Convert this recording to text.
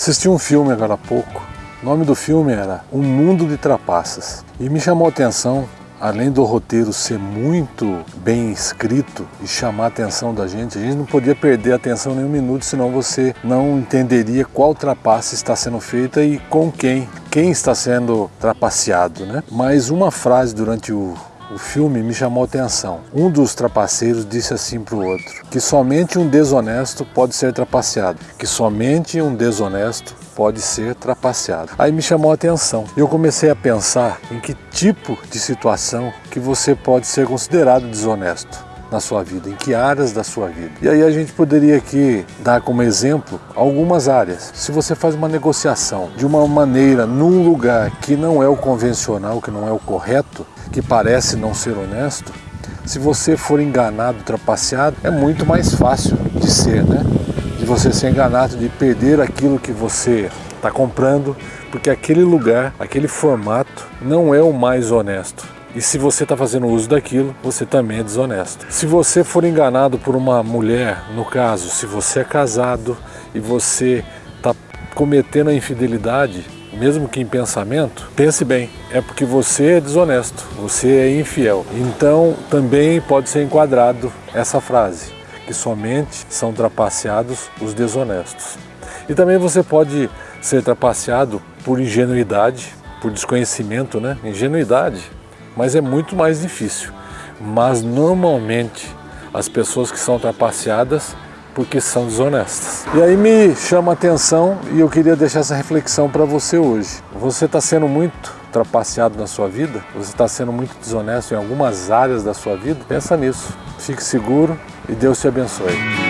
Assisti um filme agora há pouco. O nome do filme era Um Mundo de Trapaças. E me chamou a atenção, além do roteiro ser muito bem escrito e chamar a atenção da gente, a gente não podia perder a atenção nem um minuto, senão você não entenderia qual trapaça está sendo feita e com quem, quem está sendo trapaceado, né? Mas uma frase durante o, o filme me chamou atenção. Um dos trapaceiros disse assim para o outro, que somente um desonesto pode ser trapaceado, que somente um desonesto pode ser trapaceado. Aí me chamou a atenção. Eu comecei a pensar em que tipo de situação que você pode ser considerado desonesto na sua vida, em que áreas da sua vida. E aí a gente poderia aqui dar como exemplo algumas áreas. Se você faz uma negociação de uma maneira num lugar que não é o convencional, que não é o correto, que parece não ser honesto, se você for enganado, trapaceado, é muito mais fácil de ser, né? De você ser enganado, de perder aquilo que você está comprando, porque aquele lugar, aquele formato não é o mais honesto. E se você está fazendo uso daquilo, você também é desonesto. Se você for enganado por uma mulher, no caso, se você é casado e você está cometendo a infidelidade, mesmo que em pensamento, pense bem, é porque você é desonesto, você é infiel. Então também pode ser enquadrado essa frase, que somente são trapaceados os desonestos. E também você pode ser trapaceado por ingenuidade, por desconhecimento, né? Ingenuidade, mas é muito mais difícil. Mas normalmente as pessoas que são trapaceadas porque são desonestas. E aí me chama a atenção e eu queria deixar essa reflexão para você hoje. Você está sendo muito trapaceado na sua vida? Você está sendo muito desonesto em algumas áreas da sua vida? Pensa nisso. Fique seguro e Deus te abençoe.